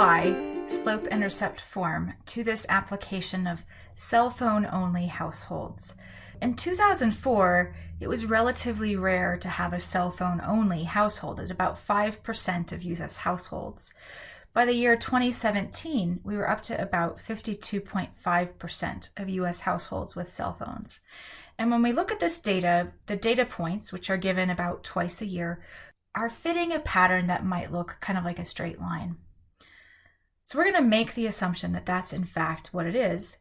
apply slope-intercept form to this application of cell phone only households. In 2004, it was relatively rare to have a cell phone only household at about 5% of US households. By the year 2017, we were up to about 52.5% of US households with cell phones. And when we look at this data, the data points, which are given about twice a year, are fitting a pattern that might look kind of like a straight line. So we're going to make the assumption that that's in fact what it is,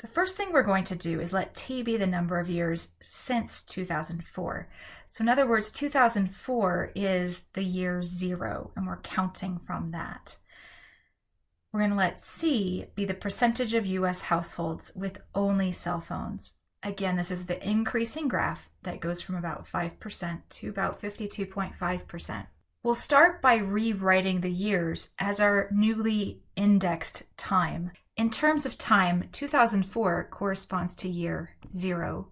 the first thing we're going to do is let t be the number of years since 2004. So in other words, 2004 is the year zero, and we're counting from that. We're going to let C be the percentage of US households with only cell phones. Again, this is the increasing graph that goes from about 5% to about 52.5%. We'll start by rewriting the years as our newly indexed time. In terms of time, 2004 corresponds to year 0,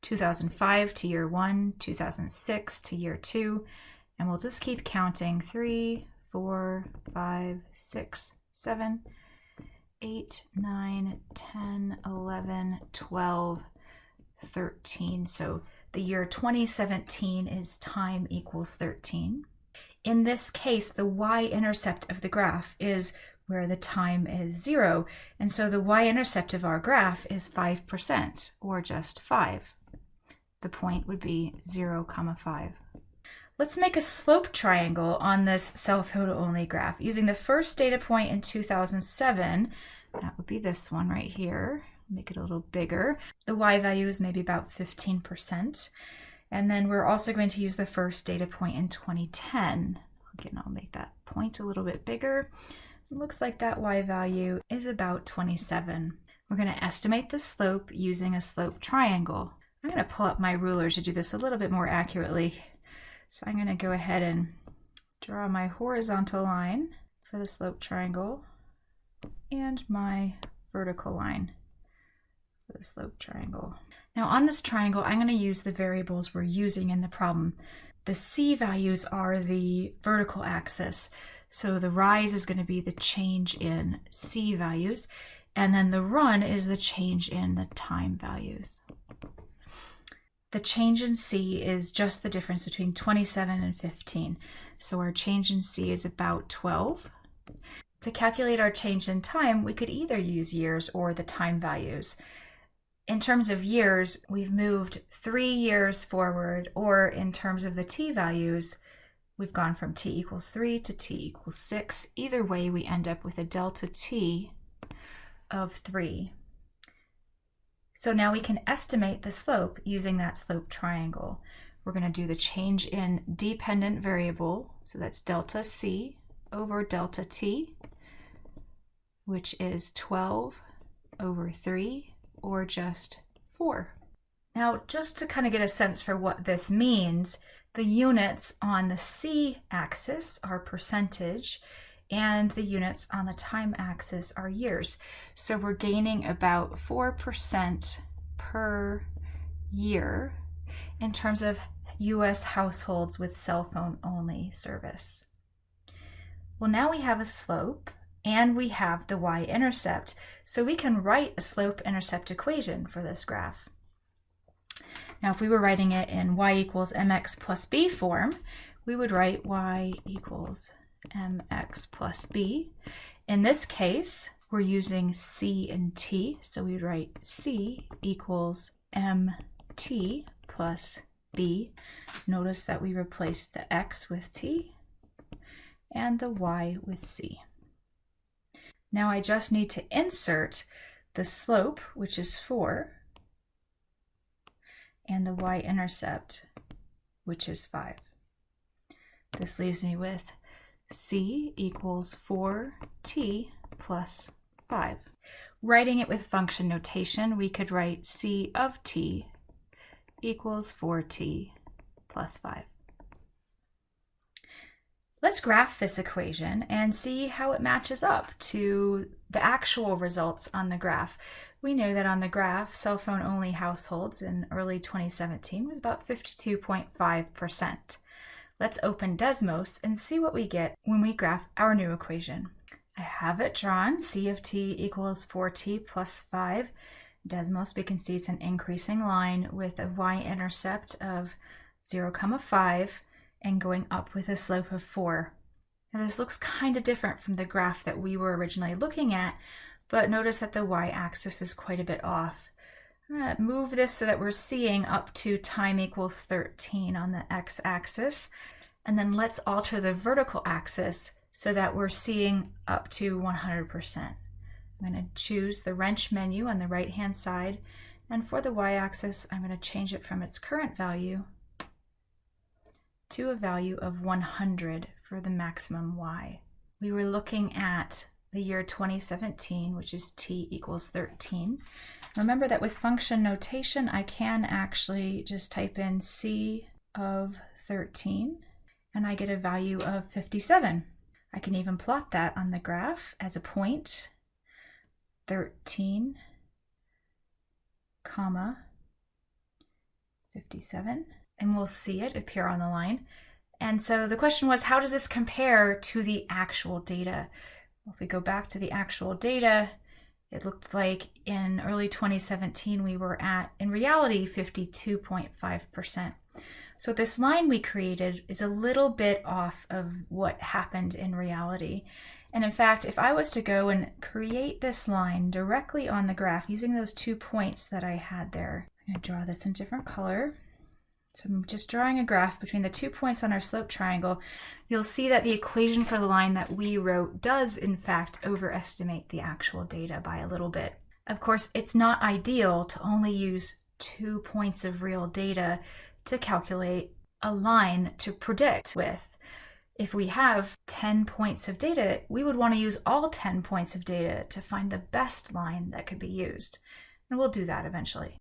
2005 to year 1, 2006 to year 2, and we'll just keep counting 3, 4, 5, 6, 7, 8, 9, 10, 11, 12, 13. So the year 2017 is time equals 13. In this case, the y-intercept of the graph is where the time is zero. And so the y-intercept of our graph is 5%, or just 5. The point would be 0, comma 5. Let's make a slope triangle on this cell photo only graph using the first data point in 2007. That would be this one right here. Make it a little bigger. The y value is maybe about 15%. And then we're also going to use the first data point in 2010. Again, I'll make that point a little bit bigger. It looks like that y value is about 27. We're going to estimate the slope using a slope triangle. I'm going to pull up my ruler to do this a little bit more accurately. So I'm going to go ahead and draw my horizontal line for the slope triangle and my vertical line for the slope triangle. Now on this triangle, I'm going to use the variables we're using in the problem. The c values are the vertical axis. So the rise is going to be the change in C values, and then the run is the change in the time values. The change in C is just the difference between 27 and 15. So our change in C is about 12. To calculate our change in time, we could either use years or the time values. In terms of years, we've moved three years forward, or in terms of the t values, We've gone from t equals 3 to t equals 6. Either way, we end up with a delta t of 3. So now we can estimate the slope using that slope triangle. We're going to do the change in dependent variable, so that's delta c over delta t, which is 12 over 3, or just 4. Now, just to kind of get a sense for what this means, the units on the c-axis are percentage, and the units on the time axis are years. So we're gaining about 4% per year in terms of US households with cell phone only service. Well, now we have a slope and we have the y-intercept, so we can write a slope-intercept equation for this graph. Now, if we were writing it in y equals mx plus b form, we would write y equals mx plus b. In this case, we're using c and t, so we'd write c equals mt plus b. Notice that we replaced the x with t and the y with c. Now I just need to insert the slope, which is 4, and the y-intercept, which is 5. This leaves me with c equals 4t plus 5. Writing it with function notation, we could write c of t equals 4t plus 5. Let's graph this equation and see how it matches up to the actual results on the graph. We know that on the graph, cell phone only households in early 2017 was about 52.5%. Let's open Desmos and see what we get when we graph our new equation. I have it drawn. C of t equals 4t plus 5. Desmos, we can see it's an increasing line with a y-intercept of 0, comma 5 and going up with a slope of 4. Now this looks kind of different from the graph that we were originally looking at, but notice that the y-axis is quite a bit off. I'm going to move this so that we're seeing up to time equals 13 on the x-axis. And then let's alter the vertical axis so that we're seeing up to 100%. I'm going to choose the wrench menu on the right hand side and for the y-axis I'm going to change it from its current value to a value of 100 for the maximum y. We were looking at the year 2017, which is t equals 13. Remember that with function notation, I can actually just type in c of 13 and I get a value of 57. I can even plot that on the graph as a point, 13, comma, 57, and we'll see it appear on the line. And so the question was, how does this compare to the actual data? If we go back to the actual data, it looked like in early 2017 we were at, in reality, 52.5%. So this line we created is a little bit off of what happened in reality. And in fact, if I was to go and create this line directly on the graph using those two points that I had there, I'm going to draw this in different color. So I'm just drawing a graph between the two points on our slope triangle. You'll see that the equation for the line that we wrote does in fact overestimate the actual data by a little bit. Of course, it's not ideal to only use two points of real data to calculate a line to predict with. If we have 10 points of data, we would want to use all 10 points of data to find the best line that could be used. And we'll do that eventually.